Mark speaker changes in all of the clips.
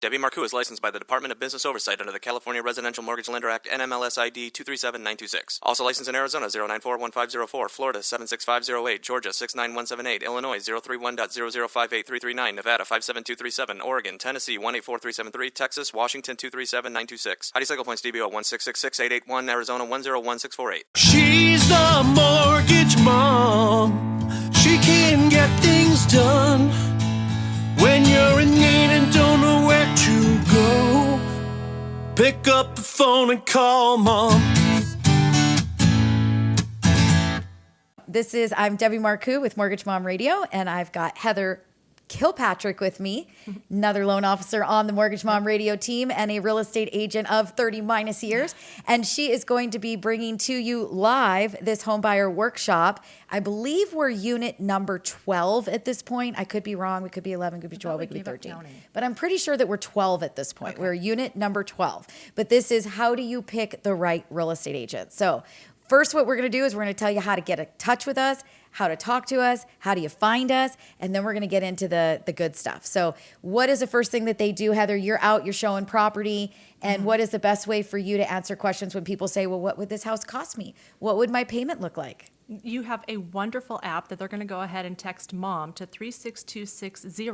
Speaker 1: Debbie Marcoux is licensed by the Department of Business Oversight under the California Residential Mortgage Lender Act NMLS ID 237926. Also licensed in Arizona 0941504, Florida 76508, Georgia 69178, Illinois 031.0058339, Nevada 57237, Oregon, Tennessee 184373, Texas, Washington 237926. ID cycle points DBO 1666881, Arizona 101648.
Speaker 2: She's the mortgage mom. She can get things done Pick up the phone and call mom.
Speaker 3: This is I'm Debbie Marcoux with Mortgage Mom Radio, and I've got Heather Kilpatrick with me, another loan officer on the Mortgage Mom Radio team and a real estate agent of 30 minus years. And she is going to be bringing to you live this homebuyer workshop. I believe we're unit number 12 at this point. I could be wrong. We could be 11, could be 12,
Speaker 4: we
Speaker 3: could be 13. But I'm pretty sure that we're 12 at this point. We're unit number 12. But this is how do you pick the right real estate agent? So, first, what we're going to do is we're going to tell you how to get in touch with us, how to talk to us, how do you find us, and then we're going to get into the the good stuff. So, what is the first thing that they do, Heather? You're out, you're showing property, and mm-hmm. what is the best way for you to answer questions when people say, "Well, what would this house cost me? What would my payment look like?"
Speaker 4: You have a wonderful app that they're going to go ahead and text mom to 36260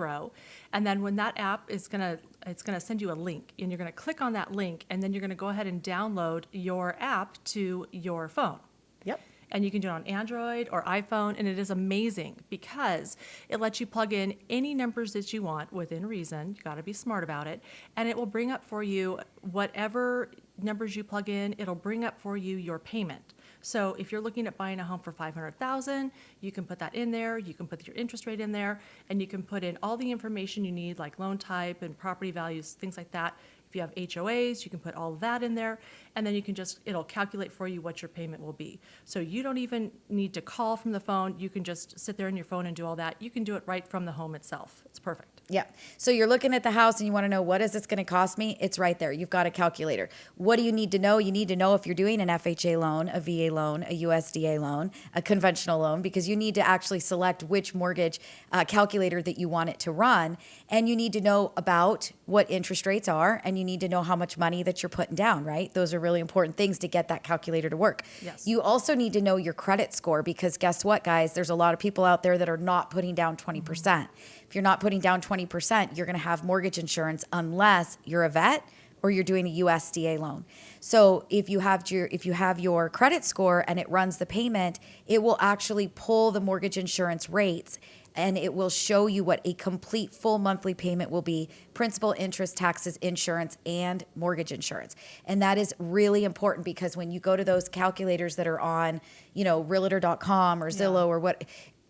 Speaker 4: and then when that app is going to it's going to send you a link and you're going to click on that link and then you're going to go ahead and download your app to your phone.
Speaker 3: Yep.
Speaker 4: And you can do it on Android or iPhone, and it is amazing because it lets you plug in any numbers that you want within reason. You got to be smart about it, and it will bring up for you whatever numbers you plug in. It'll bring up for you your payment. So if you're looking at buying a home for 500,000, you can put that in there, you can put your interest rate in there, and you can put in all the information you need like loan type and property values, things like that. You have HOAs, you can put all that in there, and then you can just, it'll calculate for you what your payment will be. So you don't even need to call from the phone. You can just sit there on your phone and do all that. You can do it right from the home itself. It's perfect.
Speaker 3: Yeah. So you're looking at the house and you want to know what is this going to cost me? It's right there. You've got a calculator. What do you need to know? You need to know if you're doing an FHA loan, a VA loan, a USDA loan, a conventional loan, because you need to actually select which mortgage uh, calculator that you want it to run. And you need to know about what interest rates are and you need to know how much money that you're putting down, right? Those are really important things to get that calculator to work.
Speaker 4: Yes.
Speaker 3: You also need to know your credit score because guess what, guys? There's a lot of people out there that are not putting down 20%. percent If you're not putting down 20%, you're going to have mortgage insurance unless you're a vet or you're doing a USDA loan. So if you have your if you have your credit score and it runs the payment, it will actually pull the mortgage insurance rates and it will show you what a complete full monthly payment will be principal interest taxes insurance and mortgage insurance and that is really important because when you go to those calculators that are on you know realtor.com or zillow or what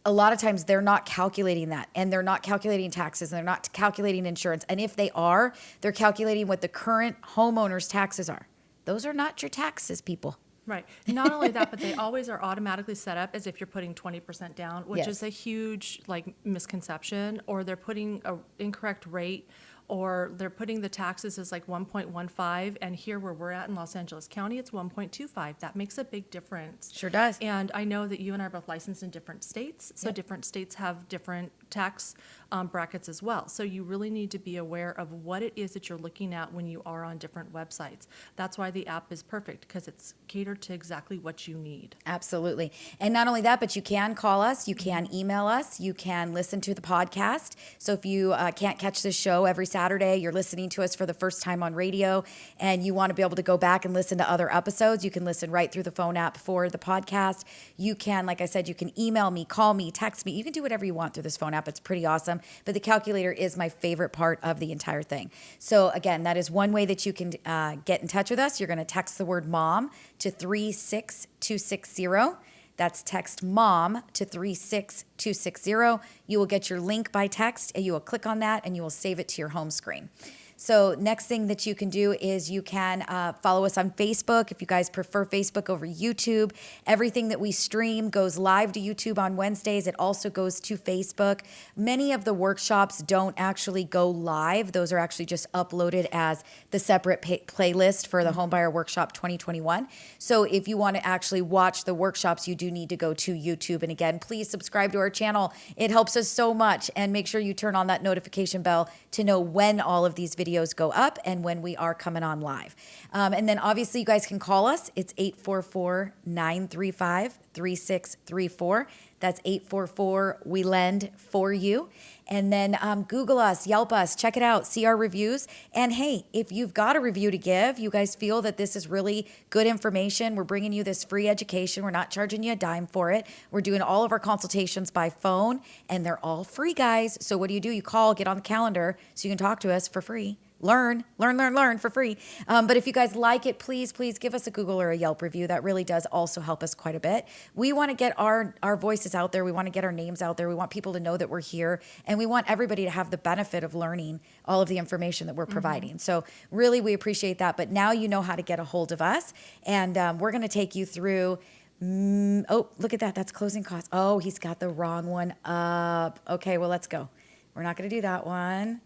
Speaker 3: a lot of times they're not calculating that and they're not calculating taxes and they're not calculating insurance and if they are they're calculating what the current homeowner's taxes are those are not your taxes people
Speaker 4: Right. Not only that, but they always are automatically set up as if you're putting 20% down, which
Speaker 3: Yes.
Speaker 4: is a huge like misconception, or they're putting a incorrect rate, or they're putting the taxes as like 1.15, and here where we're at in Los Angeles County, it's 1.25. That makes a big difference.
Speaker 3: Sure does.
Speaker 4: And I know that you and I are both licensed in different states, so different states have different tax um, brackets as well. So you really need to be aware of what it is that you're looking at when you are on different websites. That's why the app is perfect because it's catered to exactly what you need.
Speaker 3: Absolutely. And not only that, but you can call us, you can email us, you can listen to the podcast. So if you uh, can't catch this show every Saturday, you're listening to us for the first time on radio, and you want to be able to go back and listen to other episodes, you can listen right through the phone app for the podcast. You can, like I said, you can email me, call me, text me. You can do whatever you want through this phone app. It's pretty awesome. But the calculator is my favorite part of the entire thing. So again, that is one way that you can uh, get in touch with us. You're going to text the word mom to 36260. That's text mom to 36260. You will get your link by text and you will click on that and you will save it to your home screen. So, next thing that you can do is you can uh, follow us on Facebook if you guys prefer Facebook over YouTube. Everything that we stream goes live to YouTube on Wednesdays. It also goes to Facebook. Many of the workshops don't actually go live, those are actually just uploaded as the separate pay- playlist for the Homebuyer Workshop 2021. So, if you want to actually watch the workshops, you do need to go to YouTube. And again, please subscribe to our channel. It helps us so much. And make sure you turn on that notification bell to know when all of these videos videos go up and when we are coming on live. Um, and then obviously, you guys can call us. It's 844 935 3634. That's 844 We Lend for You. And then um, Google us, Yelp us, check it out, see our reviews. And hey, if you've got a review to give, you guys feel that this is really good information, we're bringing you this free education. We're not charging you a dime for it. We're doing all of our consultations by phone, and they're all free, guys. So what do you do? You call, get on the calendar so you can talk to us for free learn, learn, learn, learn for free. Um, but if you guys like it, please, please give us a Google or a Yelp review. That really does also help us quite a bit. We want to get our our voices out there. We want to get our names out there. We want people to know that we're here, and we want everybody to have the benefit of learning all of the information that we're providing. So really, we appreciate that. But now you know how to get a hold of us, and um, we're going to take you through. Mm, oh, look at that. That's closing costs. Oh, he's got the wrong one up. Okay, well, let's go. We're not going to do that one.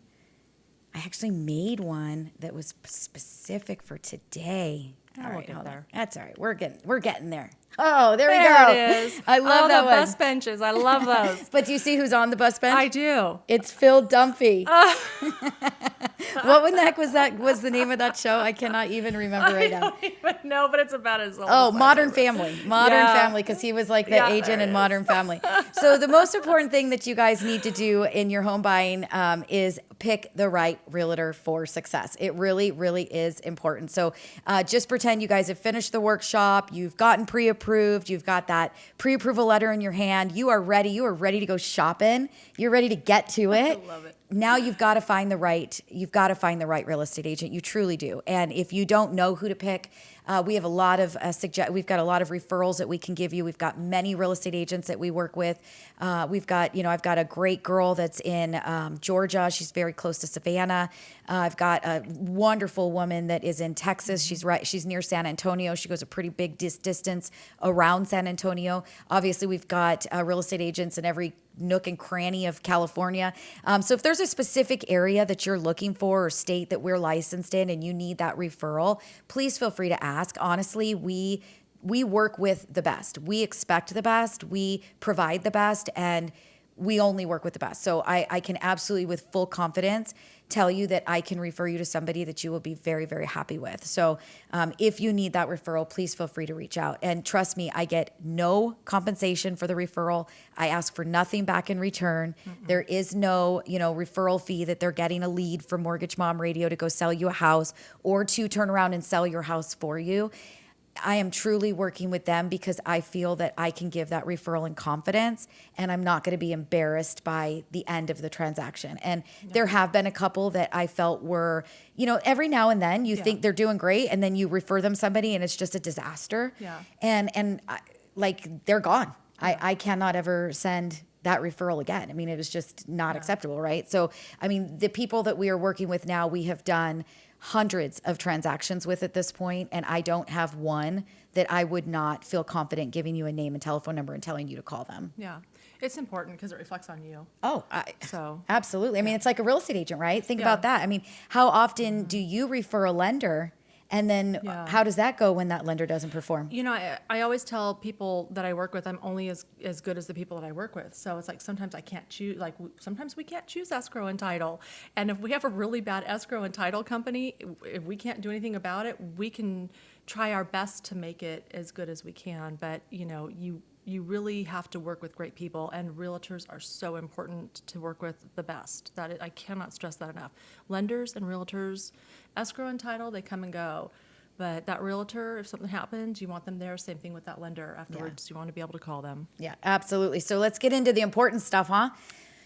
Speaker 3: I actually made one that was specific for today.
Speaker 4: Oh,
Speaker 3: All right,
Speaker 4: there.
Speaker 3: That's all right. We're getting we're getting there. Oh, there, we
Speaker 4: There
Speaker 3: go.
Speaker 4: it is.
Speaker 3: I love
Speaker 4: oh,
Speaker 3: that
Speaker 4: the
Speaker 3: one.
Speaker 4: bus benches. I love those.
Speaker 3: But do you see who's on the bus bench?
Speaker 4: I do.
Speaker 3: It's Phil Dunphy. what the heck was that? Was the name of that show? I cannot even remember right now.
Speaker 4: don't even know, but it's about as old
Speaker 3: Oh, Modern. Family. Modern
Speaker 4: Yeah.
Speaker 3: Family, because he was like the
Speaker 4: Yeah,
Speaker 3: agent in Modern Family. So, the most important thing that you guys need to do in your home buying um, is pick the right realtor for success. It really, really is important. So, uh, just pretend you guys have finished the workshop, you've gotten pre approved, you've got that pre approval letter in your hand, you are ready, you are ready to go shopping, you're ready to get to it.
Speaker 4: love it.
Speaker 3: now you've got to find the right you've got to find the right real estate agent. You truly do. And if you don't know who to pick uh, we have a lot of uh, suggest we've got a lot of referrals that we can give you. We've got many real estate agents that we work with. Uh, we've got you know i've got a great girl that's in um, georgia. She's very close to savannah. Uh, i've got a wonderful woman that is in texas. She's right she's near san antonio. She goes a pretty big dis- distance around san antonio. Obviously we've got uh, real estate agents in every nook and cranny of California. Um, so if there's a specific area that you're looking for or state that we're licensed in and you need that referral, please feel free to ask. Honestly, we we work with the best. We expect the best. We provide the best and we only work with the best. So I, I can absolutely with full confidence tell you that I can refer you to somebody that you will be very, very happy with. So um, if you need that referral, please feel free to reach out. And trust me, I get no compensation for the referral. I ask for nothing back in return. There is no, you know, referral fee that they're getting a lead from Mortgage Mom Radio to go sell you a house or to turn around and sell your house for you. I am truly working with them because I feel that I can give that referral in confidence and I'm not going to be embarrassed by the end of the transaction. And there have been a couple that I felt were, you know, every now and then you think they're doing great and then you refer them somebody and it's just a disaster.
Speaker 4: Yeah.
Speaker 3: And and I, like they're gone. I I cannot ever send that referral again. I mean, it was just not acceptable, right? So, I mean, the people that we are working with now, we have done hundreds of transactions with at this point, and I don't have one that I would not feel confident giving you a name and telephone number and telling you to call them.
Speaker 4: Yeah. It's important because it reflects on you.
Speaker 3: Oh, I,
Speaker 4: So-
Speaker 3: absolutely. I mean, it's like a real estate agent, right? Think
Speaker 4: Yeah. Mm-hmm.
Speaker 3: about that. I mean, how often do you refer a lender, and then uh,
Speaker 4: Yeah.
Speaker 3: how does that go when that lender doesn't perform?
Speaker 4: You know, I, I always tell people that I work with, I'm only as, as good as the people that I work with. So it's like sometimes I can't choose, like w- sometimes we can't choose escrow and title. And if we have a really bad escrow and title company, if we can't do anything about it, we can try our best to make it as good as we can. But, you know, you, you really have to work with great people, and realtors are so important to work with the best. That I cannot stress that enough. Lenders and realtors, escrow and title, they come and go. But that realtor, if something happens, you want them there. Same thing with that lender afterwards. You want to be able to call them.
Speaker 3: Yeah, absolutely. So let's get into the important stuff, huh?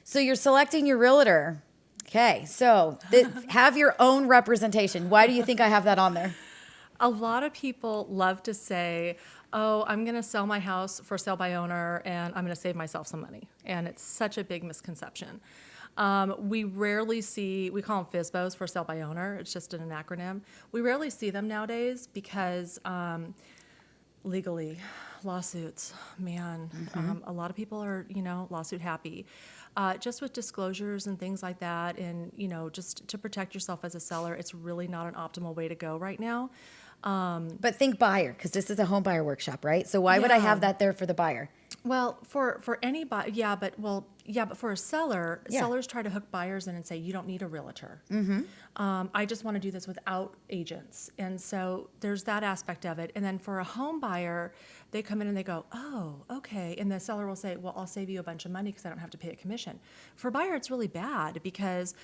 Speaker 3: So you're selecting your realtor. Okay, so th- have your own representation. Why do you think I have that on there?
Speaker 4: A lot of people love to say, "Oh, I'm going to sell my house for sale by owner, and I'm going to save myself some money." And it's such a big misconception. Um, we rarely see we call them FSBOs for sale by owner. It's just an acronym. We rarely see them nowadays because um, legally lawsuits man um, a lot of people are you know lawsuit happy uh, just with disclosures and things like that and you know just to protect yourself as a seller it's really not an optimal way to go right now
Speaker 3: But think buyer, because this is a home buyer workshop, right? So why would I have that there for the buyer?
Speaker 4: well for for anybody yeah but well Yeah, but for a seller,
Speaker 3: Yeah.
Speaker 4: sellers try to hook buyers in and say, you don't need a realtor. Mm-hmm. Um, I just want to do this without agents. And so there's that aspect of it. And then for a home buyer, they come in and they go, oh, okay. And the seller will say, well, I'll save you a bunch of money because I don't have to pay a commission. For a buyer, it's really bad because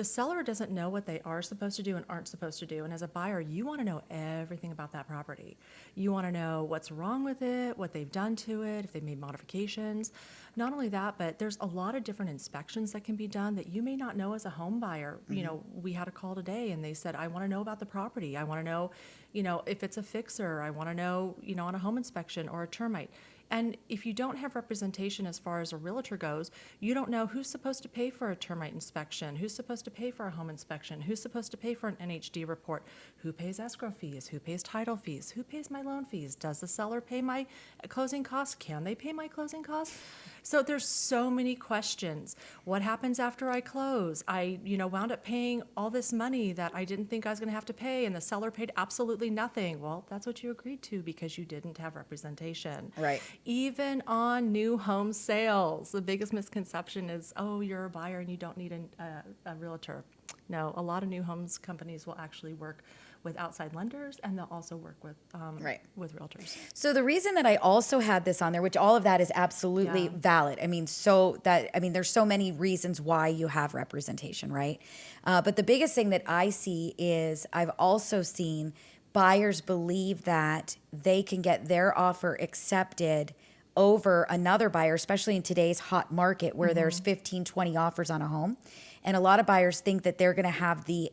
Speaker 4: the seller doesn't know what they are supposed to do and aren't supposed to do. And as a buyer, you want to know everything about that property. You want to know what's wrong with it, what they've done to it, if they've made modifications. Not only that, but there's a lot of different inspections that can be done that you may not know as a home buyer. You mm-hmm. know, we had a call today and they said, I want to know about the property. I want to know, you know, if it's a fixer. I want to know, you know, on a home inspection or a termite. And if you don't have representation as far as a realtor goes, you don't know who's supposed to pay for a termite inspection, who's supposed to pay for a home inspection, who's supposed to pay for an NHD report, who pays escrow fees, who pays title fees, who pays my loan fees, does the seller pay my closing costs, can they pay my closing costs? So there's so many questions. What happens after I close? I, you know, wound up paying all this money that I didn't think I was going to have to pay, and the seller paid absolutely nothing. Well, that's what you agreed to because you didn't have representation.
Speaker 3: Right.
Speaker 4: Even on new home sales, the biggest misconception is, oh, you're a buyer and you don't need an, a, a realtor. No, a lot of new homes companies will actually work with outside lenders, and they'll also work with um,
Speaker 3: Right.
Speaker 4: with realtors.
Speaker 3: So the reason that I also had this on there, which all of that is absolutely
Speaker 4: Yeah.
Speaker 3: valid. I mean, so that I mean, there's so many reasons why you have representation, right? Uh, but the biggest thing that I see is I've also seen buyers believe that they can get their offer accepted over another buyer, especially in today's hot market where there's 15, 20 offers on a home. And a lot of buyers think that they're going to have the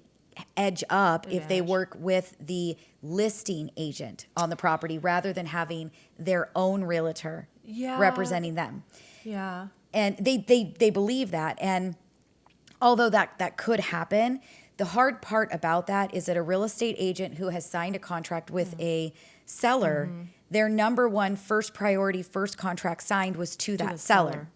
Speaker 3: edge up if they work with the listing agent on the property rather than having their own realtor
Speaker 4: Yeah.
Speaker 3: representing them.
Speaker 4: Yeah.
Speaker 3: And they they they believe that and although that that could happen, the hard part about that is that a real estate agent who has signed a contract with
Speaker 4: Mm-hmm.
Speaker 3: a seller, their number one first priority first contract signed was to, that seller.
Speaker 4: seller.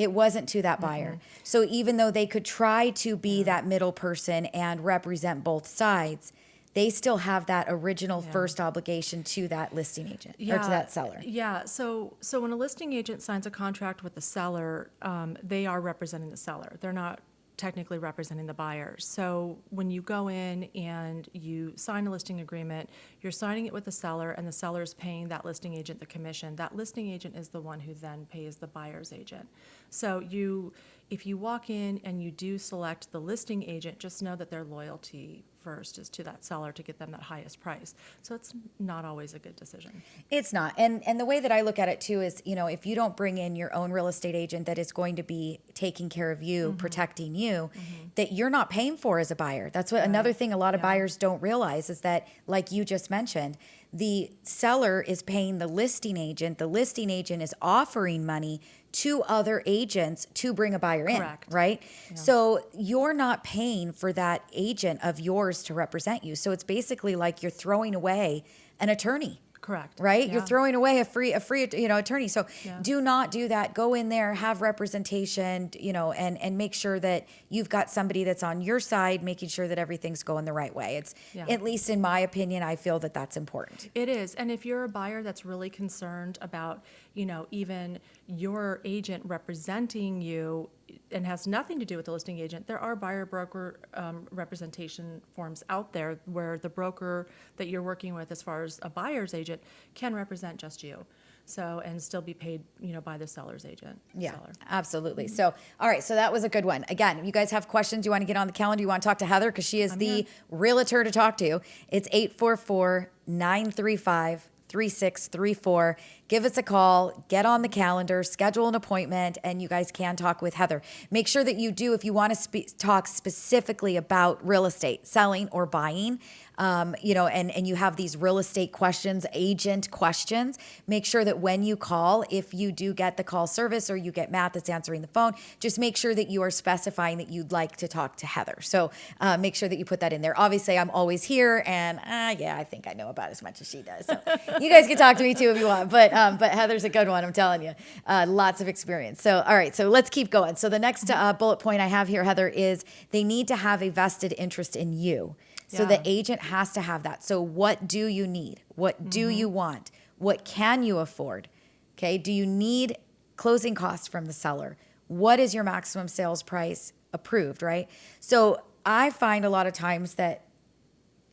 Speaker 3: It wasn't to that buyer. So even though they could try to be that middle person and represent both sides, they still have that original first obligation to that listing agent or to that seller.
Speaker 4: Yeah. So so when a listing agent signs a contract with the seller, um, they are representing the seller. They're not technically representing the buyers. So when you go in and you sign a listing agreement, you're signing it with the seller, and the seller is paying that listing agent the commission. That listing agent is the one who then pays the buyer's agent. So you, if you walk in and you do select the listing agent, just know that their loyalty first is to that seller to get them that highest price. So it's not always a good decision.
Speaker 3: It's not. And and the way that I look at it too is, you know, if you don't bring in your own real estate agent that is going to be taking care of you, mm-hmm. protecting you, mm-hmm. that you're not paying for as a buyer. That's what another thing a lot of buyers don't realize is that like you just mentioned, the seller is paying the listing agent, the listing agent is offering money to other agents to bring a buyer in,
Speaker 4: Correct.
Speaker 3: right? So you're not paying for that agent of yours to represent you. So it's basically like you're throwing away an attorney
Speaker 4: Correct.
Speaker 3: right? You're throwing away a free a free you know attorney. So
Speaker 4: Yeah.
Speaker 3: do not do that. Go in there, have representation, you know, and and make sure that you've got somebody that's on your side, making sure that everything's going the right way. It's
Speaker 4: Yeah.
Speaker 3: at least in my opinion, I feel that that's important.
Speaker 4: It is. And if you're a buyer that's really concerned about, you know, even your agent representing you and has nothing to do with the listing agent, there are buyer broker um, representation forms out there where the broker that you're working with, as far as a buyer's agent, can represent just you. So, and still be paid, you know, by the seller's agent.
Speaker 3: Yeah,
Speaker 4: seller.
Speaker 3: absolutely. So, all right, so that was a good one. Again, if you guys have questions, you want to get on the calendar, you want to talk to Heather because she is the realtor to talk to. It's 844 935 3634. Give us a call, get on the calendar, schedule an appointment, and you guys can talk with Heather. Make sure that you do, if you want to spe- talk specifically about real estate, selling or buying, um, you know, and, and you have these real estate questions, agent questions, make sure that when you call, if you do get the call service or you get Matt that's answering the phone, just make sure that you are specifying that you'd like to talk to Heather. So uh, make sure that you put that in there. Obviously, I'm always here, and uh, yeah, I think I know about as much as she does. So you guys can talk to me too if you want, but um, but Heather's a good one. I'm telling you, uh, lots of experience. So all right, so let's keep going. So the next uh, bullet point I have here, Heather, is they need to have a vested interest in you. So the agent has to have that. So what do you need? What do mm-hmm. you want? What can you afford? Okay. Do you need closing costs from the seller? what is your maximum sales price approved, right? So I find a lot of times that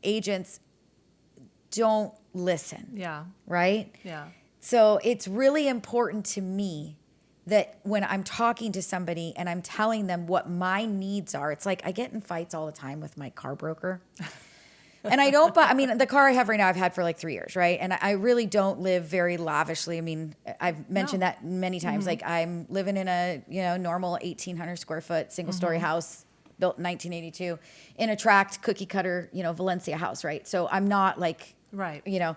Speaker 3: agents don't listen,
Speaker 4: Yeah.
Speaker 3: right?
Speaker 4: Yeah.
Speaker 3: So it's really important to me that when I'm talking to somebody and I'm telling them what my needs are, it's like I get in fights all the time with my car broker. and I don't buy, I mean, the car I have right now, I've had for like three years, right? And I- really don't live very lavishly. I mean, I've mentioned
Speaker 4: No.
Speaker 3: that many times. Mm-hmm. Like I'm living in a, you know, normal 1800 square foot single story mm-hmm. house built in 1982 in a tract cookie cutter, you know, Valencia house, right? So I'm not like,
Speaker 4: Right.
Speaker 3: you know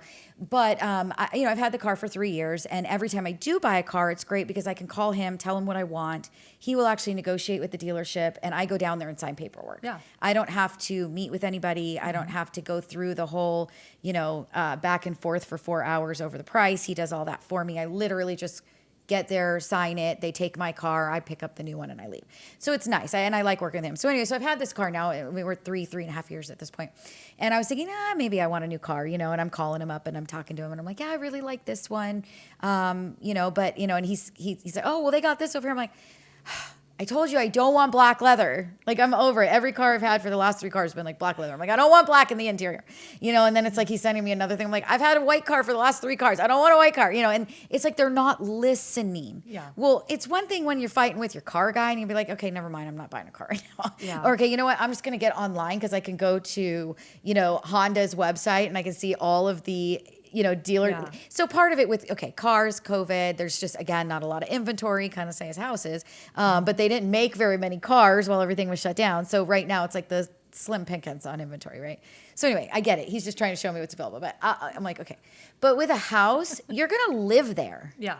Speaker 3: but um I, you know i've had the car for three years and every time i do buy a car it's great because i can call him tell him what i want. He will actually negotiate with the dealership and i go down there and sign paperwork.
Speaker 4: Yeah.
Speaker 3: i don't have to meet with anybody. I don't have to go through the whole you know uh, back and forth for four hours over the price. He does all that for me. I literally just get there, sign it. They take my car. I pick up the new one and I leave. So it's nice. I, and I like working with him. So anyway, so I've had this car now. We were three, three and a half years at this point. And I was thinking, ah, maybe I want a new car, you know, and I'm calling him up and I'm talking to him and I'm like, yeah, I really like this one. Um, you know, but you know, and he's, he, he's like, oh, well, they got this over here. I'm like, I told you I don't want black leather. Like I'm over it. Every car I've had for the last three cars has been like black leather. I'm like, I don't want black in the interior. You know, and then it's like he's sending me another thing. I'm like, I've had a white car for the last three cars. I don't want a white car. You know, and it's like they're not listening.
Speaker 4: Yeah.
Speaker 3: Well, it's one thing when you're fighting with your car guy and you'd be like, okay, never mind, I'm not buying a car right now.
Speaker 4: Yeah.
Speaker 3: Or okay, you know what? I'm just gonna get online because I can go to, you know, Honda's website and I can see all of the you know, dealer.
Speaker 4: Yeah.
Speaker 3: So part of it with okay, cars, COVID. There's just again not a lot of inventory, kind of same as houses. Um, but they didn't make very many cars while everything was shut down. So right now it's like the slim pickings on inventory, right? So anyway, I get it. He's just trying to show me what's available. But I, I'm like, okay. But with a house, you're gonna live there,
Speaker 4: Yeah.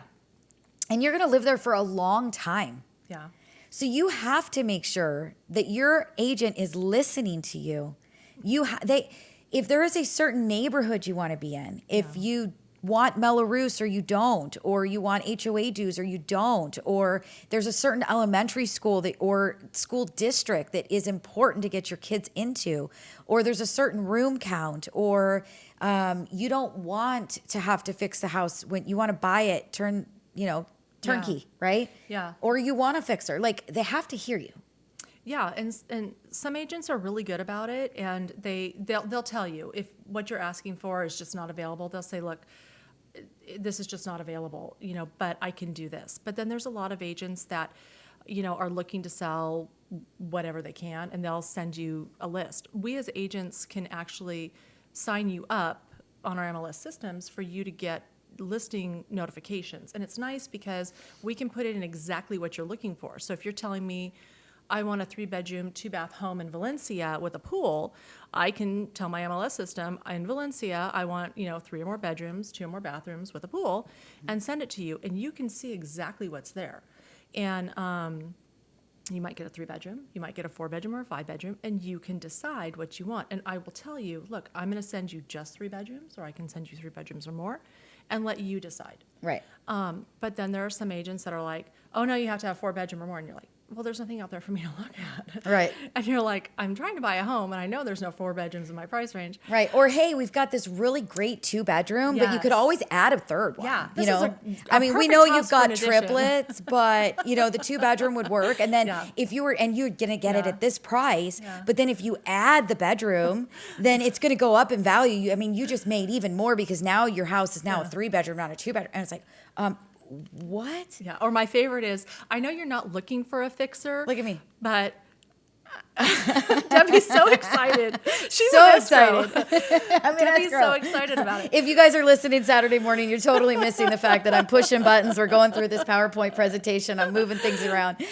Speaker 3: and you're gonna live there for a long time.
Speaker 4: Yeah.
Speaker 3: So you have to make sure that your agent is listening to you. You ha- they if there is a certain neighborhood you want to be in, if you want Mello-Roos or you don't, or you want HOA dues or you don't, or there's a certain elementary school that or school district that is important to get your kids into, or there's a certain room count, or um, you don't want to have to fix the house when you want to buy it, turn you know turnkey, right?
Speaker 4: Yeah.
Speaker 3: Or you want a fixer. Like they have to hear you.
Speaker 4: Yeah, and and some agents are really good about it, and they they'll they'll tell you if what you're asking for is just not available. They'll say, look, this is just not available, you know, but I can do this. But then there's a lot of agents that, you know, are looking to sell whatever they can, and they'll send you a list. We as agents can actually sign you up on our MLS systems for you to get listing notifications. And it's nice because we can put it in exactly what you're looking for. So if you're telling me, I want a three bedroom, two bath home in Valencia with a pool, I can tell my MLS system in Valencia, I want, you know, three or more bedrooms, two or more bathrooms with a pool, and send it to you. And you can see exactly what's there. And um, you might get a three bedroom, you might get a four bedroom or a five bedroom, and you can decide what you want. And I will tell you, look, I'm going to send you just three bedrooms, or I can send you three bedrooms or more, and let you decide.
Speaker 3: Right.
Speaker 4: Um, but then there are some agents that are like, oh no, you have to have four bedroom or more, and you're like, well, there's nothing out there for me to look at.
Speaker 3: Right.
Speaker 4: And you're like, I'm trying to buy a home, and I know there's no four bedrooms in my price range.
Speaker 3: Right. Or hey, we've got this really great two bedroom, but you could always add a third one.
Speaker 4: Yeah,
Speaker 3: You know,
Speaker 4: a-
Speaker 3: I
Speaker 4: a
Speaker 3: mean, we know you've got triplets, but you know, the two bedroom would work. And then
Speaker 4: Yeah.
Speaker 3: if you were, and you're going to get it at this price,
Speaker 4: Yeah.
Speaker 3: but then if you add the bedroom, then it's going to go up in value. You- I mean, you just made even more because now your house is now a three bedroom, not a two bedroom. And it's like, um, what?
Speaker 4: Yeah. Or my favorite is, I know you're not looking for a fixer.
Speaker 3: Look at me.
Speaker 4: But Debbie's so excited. She's
Speaker 3: So
Speaker 4: excited.
Speaker 3: excited. I mean, that's
Speaker 4: Debbie's so excited about it.
Speaker 3: If you guys are listening Saturday morning, you're totally missing the fact that I'm pushing buttons. We're going through this PowerPoint presentation. I'm moving things around.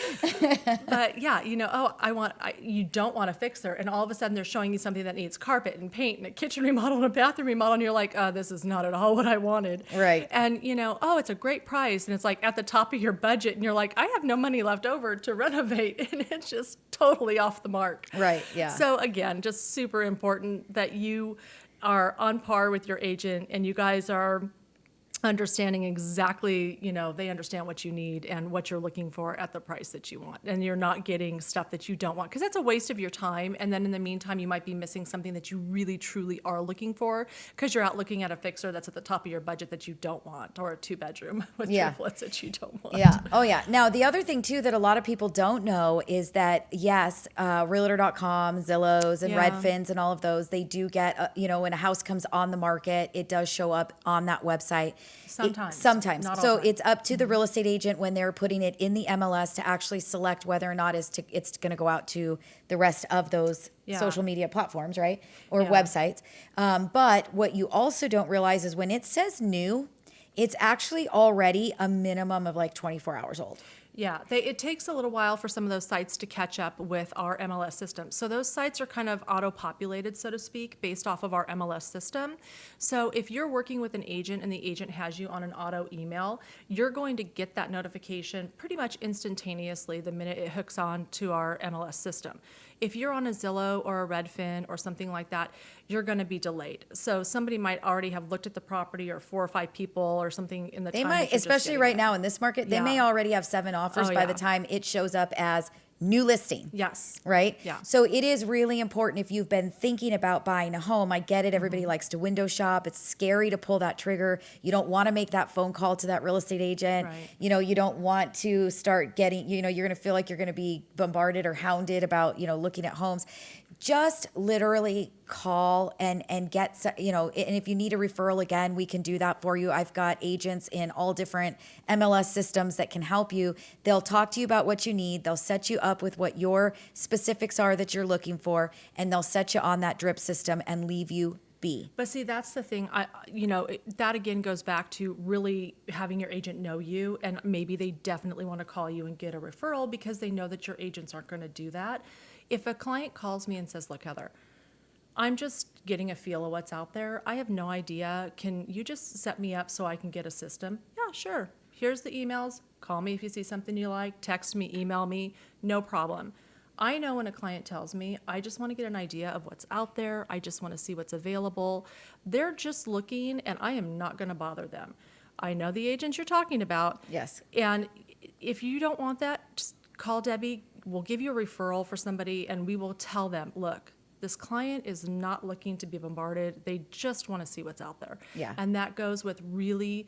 Speaker 4: But yeah, you know, oh, I want, I, you don't want a fixer. And all of a sudden they're showing you something that needs carpet and paint and a kitchen remodel and a bathroom remodel. And you're like, uh, this is not at all what I wanted.
Speaker 3: Right.
Speaker 4: And, you know, oh, it's a great price. And it's like at the top of your budget. And you're like, I have no money left over to renovate. And it's just totally off the mark.
Speaker 3: Right, yeah.
Speaker 4: So again, just super important that you are on par with your agent and you guys are understanding exactly, you know, they understand what you need and what you're looking for at the price that you want. And you're not getting stuff that you don't want because that's a waste of your time. And then in the meantime, you might be missing something that you really truly are looking for because you're out looking at a fixer that's at the top of your budget that you don't want or a two bedroom with
Speaker 3: Yeah.
Speaker 4: triplets that you don't want.
Speaker 3: Yeah. Oh, yeah. Now, the other thing, too, that a lot of people don't know is that, yes, uh, Realtor.com, Zillows, and
Speaker 4: Yeah.
Speaker 3: Redfins, and all of those, they do get, uh, you know, when a house comes on the market, it does show up on that website. It-
Speaker 4: Sometimes.
Speaker 3: sometimes.
Speaker 4: Not
Speaker 3: So it's up to the real estate agent when they're putting it in the MLS to actually select whether or not is to, it's going to go out to the rest of those
Speaker 4: Yeah.
Speaker 3: social media platforms, right? Or
Speaker 4: Yeah.
Speaker 3: websites. Um, but what you also don't realize is when it says new, it's actually already a minimum of like 24 hours old.
Speaker 4: Yeah, they, it takes a little while for some of those sites to catch up with our MLS system. So those sites are kind of auto-populated, so to speak, based off of our MLS system. So if you're working with an agent and the agent has you on an auto email, you're going to get that notification pretty much instantaneously the minute it hooks on to our MLS system. If you're on a Zillow or a Redfin or something like that, you're going to be delayed. So somebody might already have looked at the property or four or five people or something in the
Speaker 3: They
Speaker 4: time
Speaker 3: might,
Speaker 4: that you're just
Speaker 3: especially right now in this market, they may already have seven offers
Speaker 4: Oh,
Speaker 3: by
Speaker 4: yeah.
Speaker 3: the time it shows up as new listing.
Speaker 4: Yes.
Speaker 3: Right?
Speaker 4: Yeah.
Speaker 3: So it is really important if you've been thinking about buying a home. I get it. Everybody
Speaker 4: Mm-hmm.
Speaker 3: likes to window shop. It's scary to pull that trigger. You don't want to make that phone call to that real estate agent.
Speaker 4: Right.
Speaker 3: You know, you don't want to start getting, you know, you're going to feel like you're going to be bombarded or hounded about, you know, looking at homes. Just literally call and and get you know and if you need a referral again we can do that for you i've got agents in all different mls systems that can help you they'll talk to you about what you need they'll set you up with what your specifics are that you're looking for and they'll set you on that drip system and leave you be
Speaker 4: But see, that's the thing. I, you know, it- that again goes back to really having your agent know you, and maybe they definitely want to call you and get a referral because they know that your agents aren't going to do that. If a client calls me and says, "Look, Heather, I'm just getting a feel of what's out there. I have no idea. Can you just set me up so I can get a system?" Yeah, sure. Here's the emails. Call me if you see something you like. Text me, email me. No problem. I know when a client tells me, I just want to get an idea of what's out there. I just want to see what's available. They're just looking, and I am not going to bother them. I know the agents you're talking about.
Speaker 3: Yes.
Speaker 4: And if you don't want that, just call Debbie. We'll give you a referral for somebody, and we will tell them, look, this client is not looking to be bombarded. They just want to see what's out there.
Speaker 3: Yeah.
Speaker 4: And that goes with really,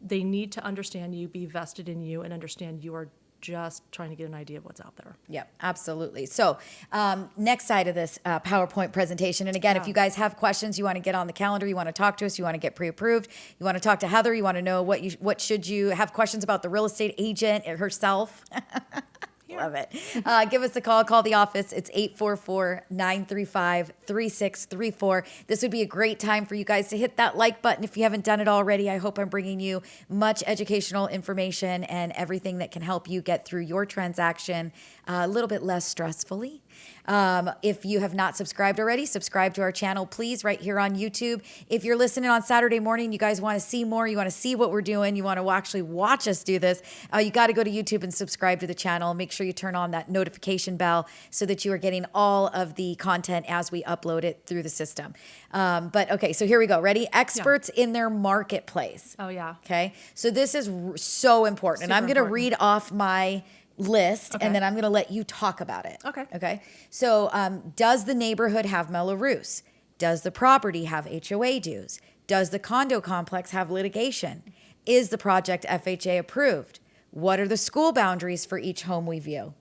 Speaker 4: they need to understand you, be vested in you, and understand you are just trying to get an idea of what's out there.
Speaker 3: Yep, absolutely. So, um, next side of this uh, PowerPoint presentation, and again, if you guys have questions, you want to get on the calendar, you want to talk to us, you want to get pre-approved, you want to talk to Heather, you want to know what you what should you have questions about the real estate agent herself. Love it. Uh, give us a call. Call the office. It's 844 935 3634. This would be a great time for you guys to hit that like button if you haven't done it already. I hope I'm bringing you much educational information and everything that can help you get through your transaction uh, a little bit less stressfully. Um, if you have not subscribed already, subscribe to our channel, please, right here on YouTube. If you're listening on Saturday morning, you guys want to see more, you want to see what we're doing, you want to actually watch us do this, uh, you got to go to YouTube and subscribe to the channel. Make sure you turn on that notification bell so that you are getting all of the content as we upload it through the system. Um, but okay, so here we go. Ready? Experts in their marketplace.
Speaker 4: Oh, yeah.
Speaker 3: Okay. So this is r- so important. and I'm going to read off my list
Speaker 4: Okay.
Speaker 3: and then I'm going to let you talk about it.
Speaker 4: Okay.
Speaker 3: Okay. So, um, does the neighborhood have Mello-Roos? Does the property have HOA dues? Does the condo complex have litigation? Is the project FHA approved? What are the school boundaries for each home we view?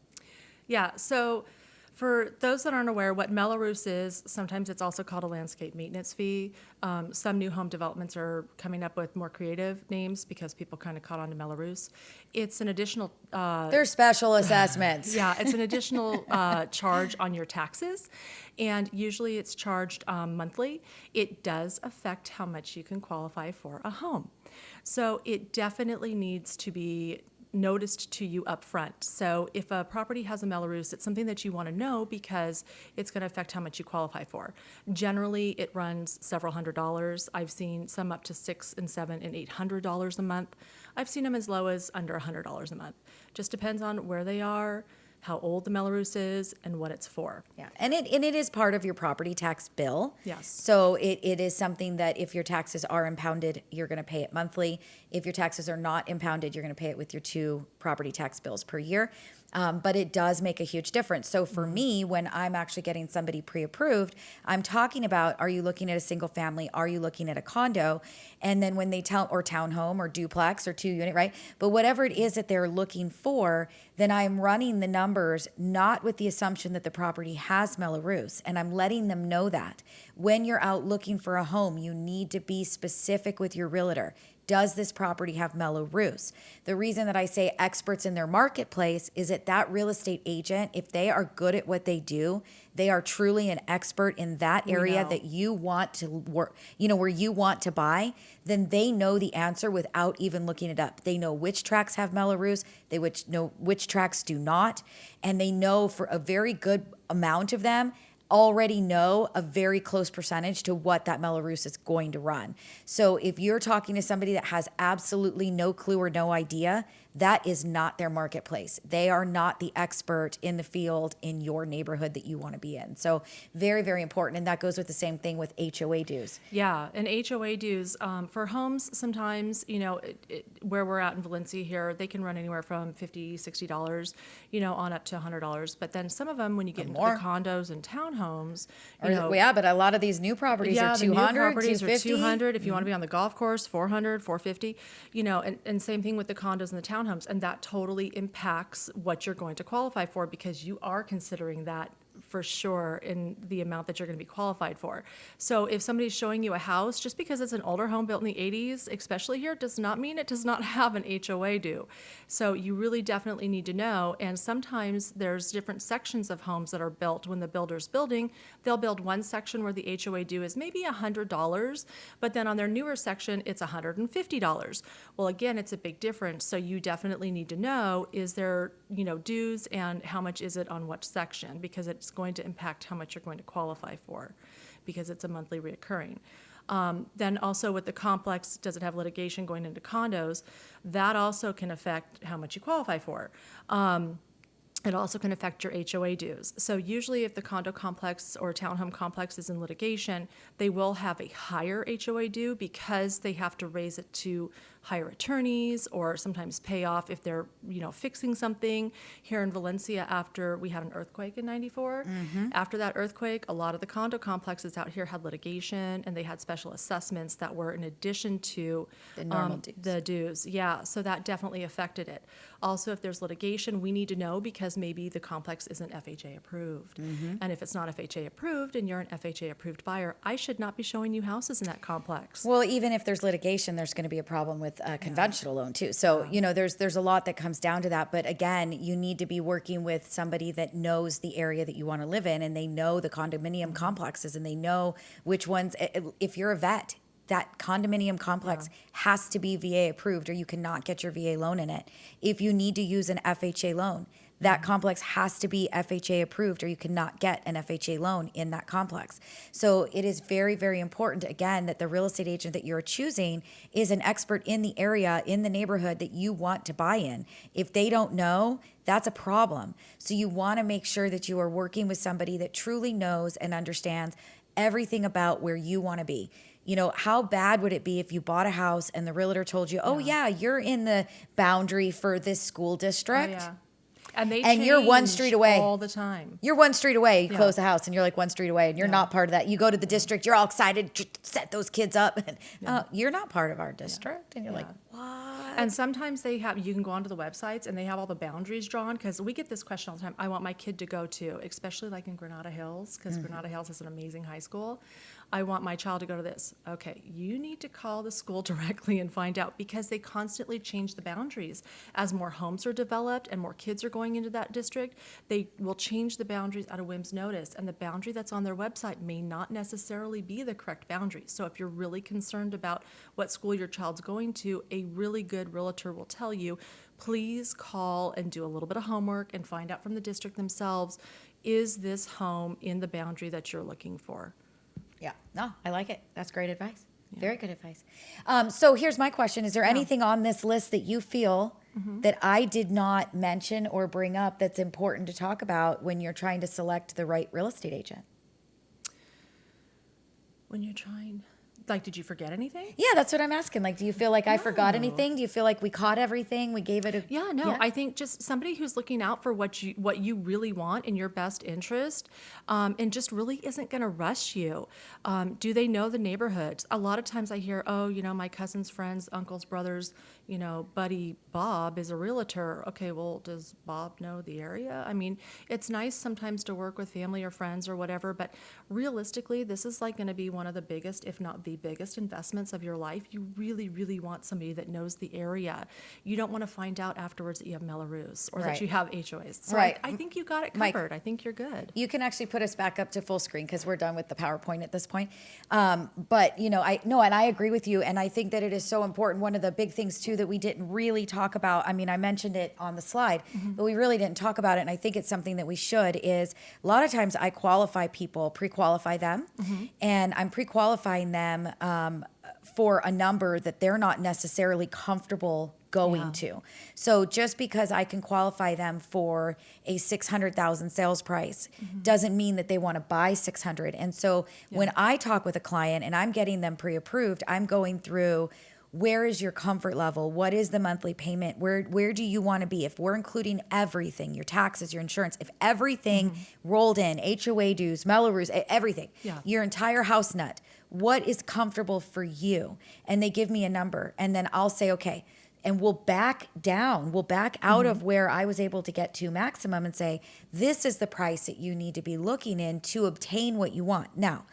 Speaker 4: Yeah, so for those that aren't aware, what Mello-Roos is, sometimes it's also called a landscape maintenance fee. Um, some new home developments are coming up with more creative names because people kind of caught on to Mello-Roos. It's an additional, uh,
Speaker 3: They're special assessments.
Speaker 4: yeah, it's an additional uh, charge on your taxes, and usually it's charged um, monthly. It does affect how much you can qualify for a home. So it definitely needs to be noticed to you up front. So if a property has a Mello-Roos, it's something that you want to know because it's going to affect how much you qualify for. Generally, it runs several hundred dollars. I've seen some up to six and seven and eight hundred dollars a month. I've seen them as low as under a hundred dollars a month. Just depends on where they are, how old the Mello-Roos is, and what it's for.
Speaker 3: Yeah, and it and it is part of your property tax bill.
Speaker 4: Yes.
Speaker 3: So it, it is something that if your taxes are impounded, you're going to pay it monthly. If your taxes are not impounded, you're going to pay it with your two property tax bills per year. Um, but it does make a huge difference. So for me, when I'm actually getting somebody pre-approved, I'm talking about: Are you looking at a single family? Are you looking at a condo? And then when they tell or townhome or duplex or two unit, right? But whatever it is that they're looking for, then I'm running the numbers not with the assumption that the property has Mello-Roos, and I'm letting them know that when you're out looking for a home, you need to be specific with your realtor. Does this property have Mello-Roos? The reason that I say experts in their marketplace is that that real estate agent, if they are good at what they do, they are truly an expert in that area that you want to work, you know, where you want to buy, then they know the answer without even looking it up. They know which tracks have Mello-Roos, they which know which tracks do not, and they know for a very good amount of them already know a very close percentage to what that Mello-Roos is going to run. So if you're talking to somebody that has absolutely no clue or no idea, that is not their marketplace. They are not the expert in the field in your neighborhood that you want to be in. So very, very important. And that goes with the same thing with HOA dues.
Speaker 4: Yeah, and HOA dues um, for homes sometimes, you know, it, it, where we're at in Valencia here, they can run anywhere from 50 $60, you know, on up to $100. But then some of them, when you get into
Speaker 3: more.
Speaker 4: the condos and townhomes, you
Speaker 3: Or-
Speaker 4: know,
Speaker 3: yeah, but a lot of these new properties
Speaker 4: yeah,
Speaker 3: are
Speaker 4: the new
Speaker 3: 200,
Speaker 4: properties are 200. If you want to be on the golf course, 400, 450. You know, and, and same thing with the condos and the townhomes, and that totally impacts what you're going to qualify for because you are considering that for sure in the amount that you're going to be qualified for. So if somebody's showing you a house, just because it's an older home built in the 80s, especially here, does not mean it does not have an HOA due. So you really definitely need to know. And sometimes there's different sections of homes that are built when the builder's building. They'll build one section where the HOA due is maybe $100, but then on their newer section, it's $150. Well, again, it's a big difference. So you definitely need to know, is there, you know, dues and how much is it on what section? Because it's going to impact how much you're going to qualify for because it's a monthly reoccurring. Um, then also with the complex, does it have litigation going into condos? That also can affect how much you qualify for. Um, it also can affect your HOA dues. So usually if the condo complex or townhome complex is in litigation, they will have a higher HOA due because they have to raise it to hire attorneys or sometimes pay off if they're, you know, fixing something. Here in Valencia after we had an earthquake in 94, after that earthquake, a lot of the condo complexes out here had litigation and they had special assessments that were in addition to
Speaker 3: The normal
Speaker 4: um,
Speaker 3: dues.
Speaker 4: the dues, yeah, so that definitely affected it. Also, if there's litigation, we need to know because maybe the complex isn't FHA approved.
Speaker 3: Mm-hmm.
Speaker 4: And if it's not FHA approved and you're an FHA approved buyer, I should not be showing you houses in that complex.
Speaker 3: Well, even if there's litigation, there's going to be a problem with a uh, conventional loan too. So you know, there's there's a lot that comes down to that. But again, you need to be working with somebody that knows the area that you want to live in, and they know the condominium mm-hmm. complexes, and they know which ones. i- i- If you're a vet, that condominium complex has to be VA approved, or you cannot get your VA loan in it. If you need to use an FHA loan. That complex has to be FHA approved, or you cannot get an FHA loan in that complex. So it is very, very important, again, that the real estate agent that you're choosing is an expert in the area, in the neighborhood that you want to buy in. If they don't know, that's a problem. So you want to make sure that you are working with somebody that truly knows and understands everything about where you want to be. You know, how bad would it be if you bought a house and the realtor told you, oh, yeah, you're in the boundary for this school
Speaker 4: Oh,
Speaker 3: district?
Speaker 4: yeah. And they
Speaker 3: And you're one street away.
Speaker 4: all the time.
Speaker 3: You're one street away. You
Speaker 4: Yeah.
Speaker 3: close the house, and you're like one street away, and you're not part of that. You go to the district, you're all excited, to set those kids up, and uh, you're not part of our district, and you're like, what?
Speaker 4: And sometimes they have, you can go onto the websites and they have all the boundaries drawn, because we get this question all the time. I want my kid to go to, especially like in Granada Hills, because
Speaker 3: Mm-hmm.
Speaker 4: Granada Hills is an amazing high school. I want my child to go to this. Okay, you need to call the school directly and find out, because they constantly change the boundaries. As more homes are developed and more kids are going into that district, they will change the boundaries at a whim's notice. And the boundary that's on their website may not necessarily be the correct boundary. So if you're really concerned about what school your child's going to, a really good realtor will tell you, please call and do a little bit of homework and find out from the district themselves, is this home in the boundary that you're looking for?
Speaker 3: Yeah, no, I like it. That's great advice. Very good advice. Um, so here's my question: Is there anything on this list that you feel
Speaker 4: Mm-hmm.
Speaker 3: that I did not mention or bring up that's important to talk about when you're trying to select the right real estate agent?
Speaker 4: When you're trying, like, did you forget anything?
Speaker 3: Yeah, that's what I'm asking. Like, do you feel like I forgot anything? Do you feel like we caught everything? We gave it a
Speaker 4: Yeah, no, I think just somebody who's looking out for what you what you really want in your best interest, um, and just really isn't going to rush you. Um, do they know the neighborhoods? A lot of times I hear, oh, you know, my cousin's friends, uncles, brothers, you know, buddy Bob is a realtor. Okay, well, does Bob know the area? I mean, it's nice sometimes to work with family or friends or whatever, but realistically, this is like going to be one of the biggest, if not the biggest, investments of your life. You really, really want somebody that knows the area. You don't want to find out afterwards that you have Mello-Roos or
Speaker 3: Right.
Speaker 4: that you have HOAs. So
Speaker 3: Right.
Speaker 4: I, I think you got it
Speaker 3: Mike-
Speaker 4: covered. I think you're good.
Speaker 3: You can actually put us back up to full screen because we're done with the PowerPoint at this point. Um, but you know, I no, and I agree with you, and I think that it is so important. One of the big things too that we didn't really talk about. I mean, I mentioned it on the slide, but we really didn't talk about it, and I think it's something that we should. Is a lot of times I qualify people, pre-qualify them, and I'm pre-qualifying them um, for a number that they're not necessarily comfortable going
Speaker 4: Yeah.
Speaker 3: to. So just because I can qualify them for a 600,000 sales price doesn't mean that they want to buy 600. And so when I talk with a client and I'm getting them pre-approved, I'm going through where is your comfort level? What is the monthly payment? Where where do you want to be? If we're including everything, your taxes, your insurance, if everything rolled in, HOA dues, Mello-Roos, everything,
Speaker 4: Yeah.
Speaker 3: your entire house nut, what is comfortable for you? And they give me a number and then I'll say, okay, and we'll back down. We'll back out mm-hmm. of where I was able to get to maximum and say, this is the price that you need to be looking in to obtain what you want. Now,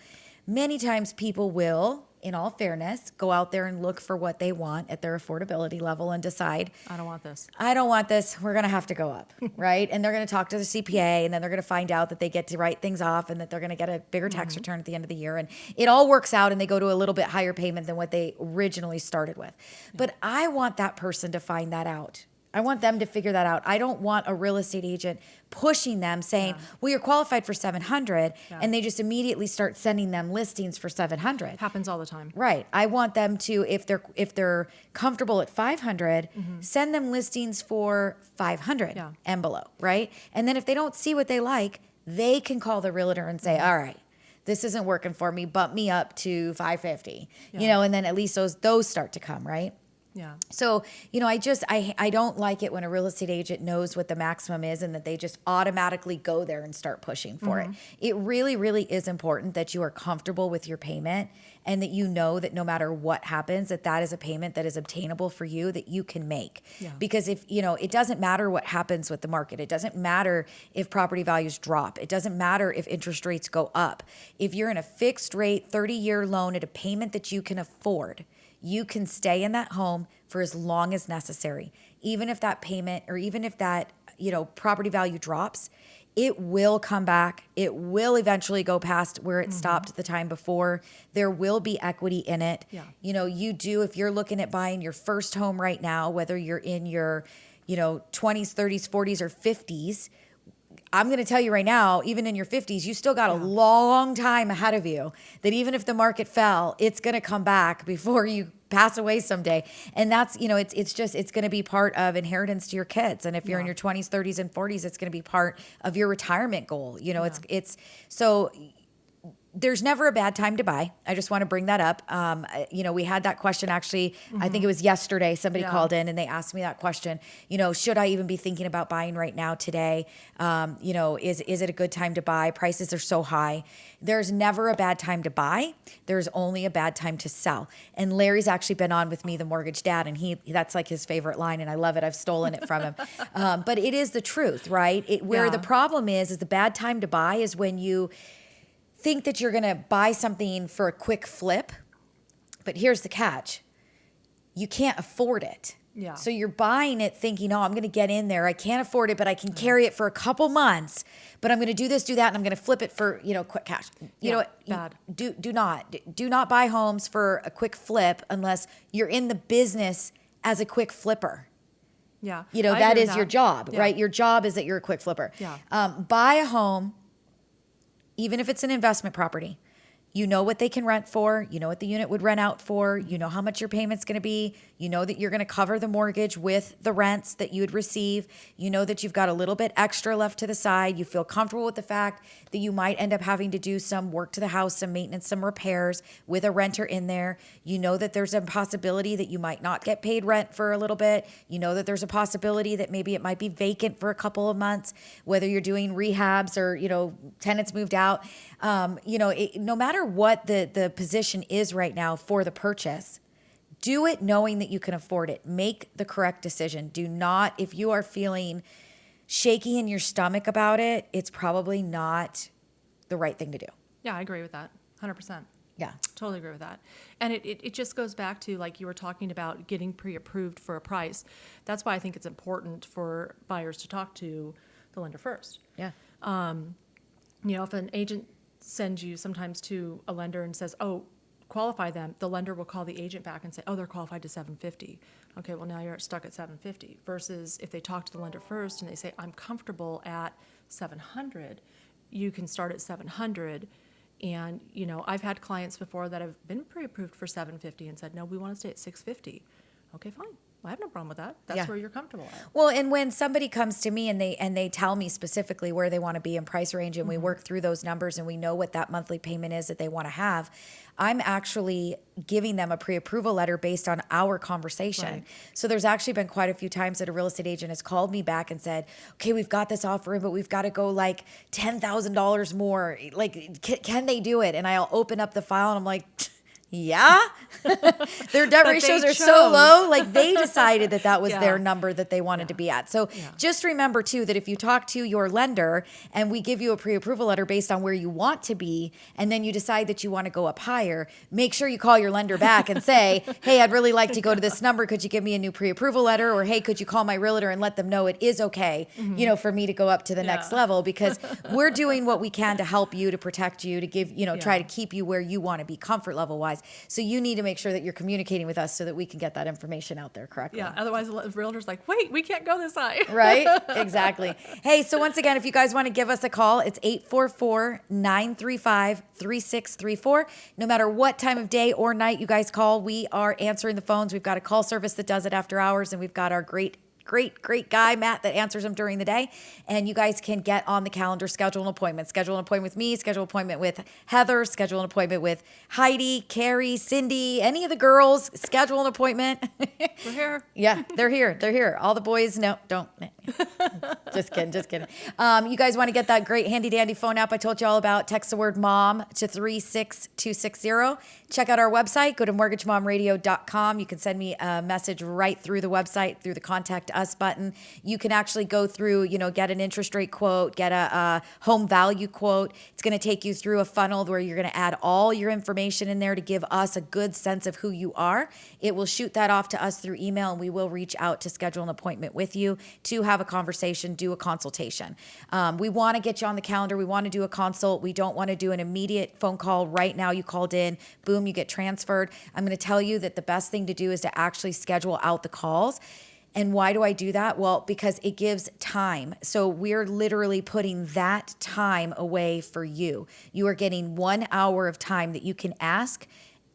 Speaker 3: many times people will, in all fairness, go out there and look for what they want at their affordability level and decide,
Speaker 4: I don't want this.
Speaker 3: I don't want this. We're going to have to go up, right? And they're going to talk to the CPA and then they're going to find out that they get to write things off and that they're going to get a bigger tax mm-hmm. return at the end of the year. And it all works out and they go to a little bit higher payment than what they originally started with. But I want that person to find that out. I want them to figure that out. I don't want a real estate agent pushing them saying, "Well, you're qualified for 700," and they just immediately start sending them listings for 700.
Speaker 4: Happens all the time.
Speaker 3: Right. I want them to if they're if they're comfortable at 500, mm-hmm. send them listings for 500
Speaker 4: Yeah.
Speaker 3: and below, right? And then if they don't see what they like, they can call the realtor and say, mm-hmm. "All right, this isn't working for me. Bump me up to 550." You know, and then at least those those start to come, right?
Speaker 4: Yeah.
Speaker 3: So, you know, I just I I don't like it when a real estate agent knows what the maximum is and that they just automatically go there and start pushing for it. Mm-hmm. It really really is important that you are comfortable with your payment and that you know that no matter what happens that that is a payment that is obtainable for you that you can make.
Speaker 4: Yeah.
Speaker 3: Because if, you know, it doesn't matter what happens with the market. It doesn't matter if property values drop. It doesn't matter if interest rates go up. If you're in a fixed rate 30-year loan at a payment that you can afford, you can stay in that home for as long as necessary. Even if that payment or even if that, you know, property value drops, it will come back. It will eventually go past where it mm-hmm. stopped the time before. There will be equity in it.
Speaker 4: Yeah.
Speaker 3: You know, you do if you're looking at buying your first home right now, whether you're in your, you know, 20s, 30s, 40s or 50s, I'm going to tell you right now, even in your 50s, you still got a long time ahead of you. That even if the market fell, it's going to come back before you pass away someday. And that's, you know, it's it's just it's going to be part of inheritance to your kids. And if you're in your 20s, 30s and 40s, it's going to be part of your retirement goal. You know, it's it's so there's never a bad time to buy. I just want to bring that up. Um, you know, we had that question actually. I think it was yesterday. Somebody
Speaker 4: Yeah.
Speaker 3: called in and they asked me that question. You know, should I even be thinking about buying right now today? Um, you know, is is it a good time to buy? Prices are so high. There's never a bad time to buy. There's only a bad time to sell. And Larry's actually been on with me, the mortgage dad, and he that's like his favorite line, and I love it. I've stolen it from him. um, but it is the truth, right? It, where
Speaker 4: Yeah.
Speaker 3: the problem is, is the bad time to buy is when you think that you're going to buy something for a quick flip, but here's the catch you can't afford it.
Speaker 4: Yeah.
Speaker 3: So you're buying it thinking, oh, I'm going to get in there. I can't afford it, but I can carry it for a couple months. But I'm going to do this, do that, and I'm going to flip it for you know quick cash. You
Speaker 4: Yeah,
Speaker 3: know what? You-
Speaker 4: bad.
Speaker 3: Do do not do not buy homes for a quick flip unless you're in the business as a quick flipper.
Speaker 4: Yeah.
Speaker 3: You know,
Speaker 4: I
Speaker 3: that is
Speaker 4: with
Speaker 3: your job,
Speaker 4: Yeah.
Speaker 3: right? Your job is that you're a quick flipper.
Speaker 4: Yeah.
Speaker 3: Um, buy a home, even if it's an investment property, you know what they can rent for, you know what the unit would rent out for, you know how much your payment's going to be, you know that you're going to cover the mortgage with the rents that you would receive, you know that you've got a little bit extra left to the side, you feel comfortable with the fact that you might end up having to do some work to the house, some maintenance, some repairs with a renter in there. You know that there's a possibility that you might not get paid rent for a little bit. You know that there's a possibility that maybe it might be vacant for a couple of months, whether you're doing rehabs or, you know, tenants moved out. Um, you know, it, no matter what the the position is right now for the purchase, do it knowing that you can afford it. Make the correct decision. Do not if you are feeling shaky in your stomach about it, it's probably not the right thing to do.
Speaker 4: Yeah, I agree with that. 100%.
Speaker 3: Yeah.
Speaker 4: Totally agree with that. And it, it, it just goes back to like you were talking about getting pre approved for a price. That's why I think it's important for buyers to talk to the lender first.
Speaker 3: Yeah.
Speaker 4: Um, You know, if an agent sends you sometimes to a lender and says, oh, qualify them, the lender will call the agent back and say, oh, they're qualified to 750. Okay, well, now you're stuck at 750. Versus if they talk to the lender first and they say, I'm comfortable at 700, you can start at 700. And, you know, I've had clients before that have been pre-approved for 750 and said, no, we want to stay at 650. Okay, fine. I have no problem with that. That's
Speaker 3: Yeah.
Speaker 4: where you're comfortable at.
Speaker 3: Well, and when somebody comes to me and they and they tell me specifically where they want to be in price range and we mm-hmm. work through those numbers and we know what that monthly payment is that they want to have, I'm actually giving them a pre-approval letter based on our conversation.
Speaker 4: Right.
Speaker 3: So there's actually been quite a few times that a real estate agent has called me back and said, "Okay, we've got this offer in, but we've got to go like $10,000 more. Like can, can they do it?" And I'll open up the file and I'm like, yeah, their debt ratios are so low. Like they decided that that was
Speaker 4: Yeah.
Speaker 3: their number that they wanted to be at. So
Speaker 4: Yeah.
Speaker 3: just remember too that if you talk to your lender and we give you a pre-approval letter based on where you want to be, and then you decide that you want to go up higher, make sure you call your lender back and say, "Hey, I'd really like to go to this number. Could you give me a new pre-approval letter?" Or, "Hey, could you call my realtor and let them know it is okay, you know, for me to go up to the next
Speaker 4: Mm-hmm.
Speaker 3: Level because we're doing what we can to help you, to protect you, to give, you know, try to keep you where you want to be comfort level wise. So you need to make sure that you're communicating with us so that we can get that information out there correctly."
Speaker 4: Yeah, otherwise the realtor's like, wait, we can't go this high.
Speaker 3: right? Exactly. Hey, so once again, if you guys want to give us a call, it's 844 935 3634. No matter what time of day or night you guys call, we are answering the phones. We've got a call service that does it after hours, and we've got our great great, great guy, Matt, that answers them during the day. And you guys can get on the calendar, schedule an appointment. Schedule an appointment with me, schedule an appointment with Heather, schedule an appointment with Heidi, Carrie, Cindy, any of the girls. Schedule an appointment.
Speaker 4: We're here.
Speaker 3: Yeah, they're here. They're here. All the boys, no, don't. Just kidding, just kidding. Um, you guys want to get that great handy dandy phone app I told you all about? Text the word mom to 36260. Check out our website. Go to mortgagemomradio.com. You can send me a message right through the website, through the contact us button. You can actually go through, you know, get an interest rate quote, get a, a home value quote. It's going to take you through a funnel where you're going to add all your information in there to give us a good sense of who you are. It will shoot that off to us through email, and we will reach out to schedule an appointment with you to have a conversation, do a consultation. Um, we want to get you on the calendar. We want to do a consult. We don't want to do an immediate phone call right now. You called in, boom, you get transferred. I'm going to tell you that the best thing to do is to actually schedule out the calls. And why do I do that? Well, because it gives time. So we're literally putting that time away for you. You are getting one hour of time that you can ask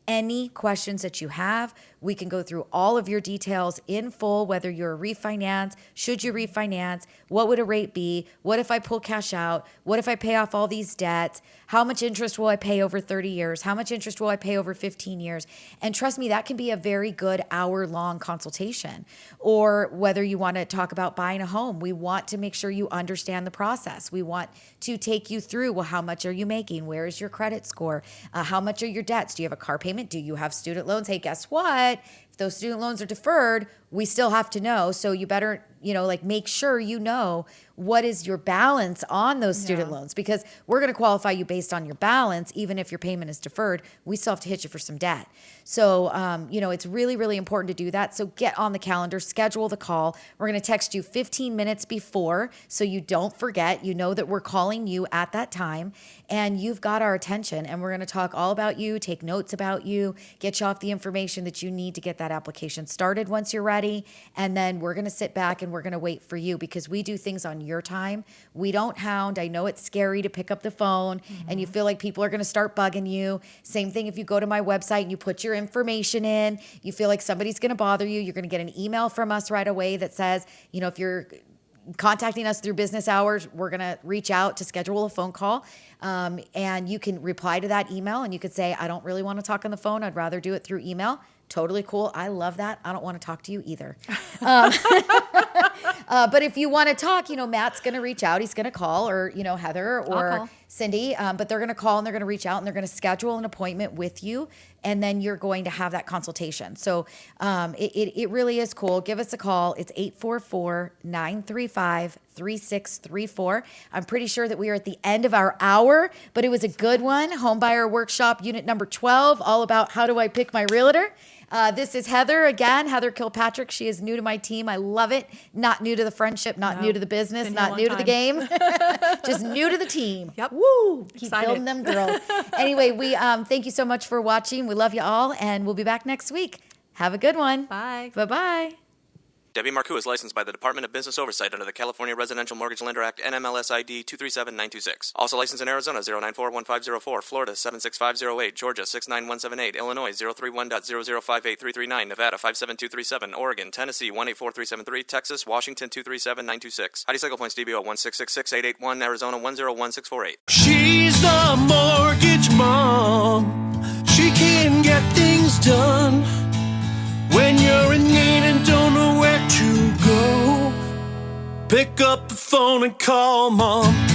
Speaker 3: any questions that you have. We can go through all of your details in full, whether you're a refinance, should you refinance, what would a rate be, what if I pull cash out, what if I pay off all these debts, how much interest will I pay over 30 years, how much interest will I pay over 15 years. And trust me, that can be a very good hour long consultation. Or whether you want to talk about buying a home, we want to make sure you understand the process. We want to take you through well, how much are you making? Where is your credit score? Uh, how much are your debts? Do you have a car payment? Do you have student loans? Hey, guess what? but if those student loans are deferred, we still have to know. So you better, you know, like make sure you know what is your balance on those student
Speaker 4: Yeah.
Speaker 3: loans because we're going to qualify you based on your balance. Even if your payment is deferred, we still have to hit you for some debt. So, um, you know, it's really, really important to do that. So get on the calendar, schedule the call. We're going to text you 15 minutes before so you don't forget. You know that we're calling you at that time and you've got our attention. And we're going to talk all about you, take notes about you, get you off the information that you need to get that that application started once you're ready. And then we're going to sit back and we're going to wait for you because we do things on your time. We don't hound. I know it's scary to pick up the phone and you feel like people are going to start bugging you. Same thing if you go to my website and you put your information in, you feel like somebody's going to bother you. You're going to get an email from us right away that says, you know, if you're contacting us through business hours, we're going to reach out to schedule a phone call. Um, and you can reply to that email and you could say, I don't really want to talk on the phone. I'd rather do it through email. Totally cool. I love that. I don't want to talk to you either. Um, uh, but if you want to talk, you know, Matt's going to reach out. He's going to call, or, you know, Heather or. Cindy, um, but they're going to call and they're going to reach out and they're going to schedule an appointment with you. And then you're going to have that consultation. So um, it, it, it really is cool. Give us a call. It's 844 935 3634. I'm pretty sure that we are at the end of our hour, but it was a good one. Homebuyer Workshop, unit number 12, all about how do I pick my realtor. Uh, this is Heather again, Heather Kilpatrick. She is new to my team. I love it. Not new to the friendship, not
Speaker 4: No,
Speaker 3: new to the business,
Speaker 4: been here a
Speaker 3: not new to the game, just new to the team.
Speaker 4: Yep.
Speaker 3: Woo! Keep
Speaker 4: Excited.
Speaker 3: building them girls. anyway, we um, thank you so much for watching. We love you all, and we'll be back next week. Have a good one.
Speaker 4: Bye.
Speaker 3: Bye bye.
Speaker 1: Debbie Marcoux is licensed by the Department of Business Oversight under the California Residential Mortgage Lender Act NMLS ID 237926. Also licensed in Arizona 0941504, Florida 76508, Georgia 69178, Illinois 031.0058339, Nevada 57237, Oregon, Tennessee 184373, Texas, Washington 237926. Heidi Cycle Points DBO 1666881, Arizona 101648.
Speaker 2: She's the mortgage mom. She can get things done Pick up the phone and call mom.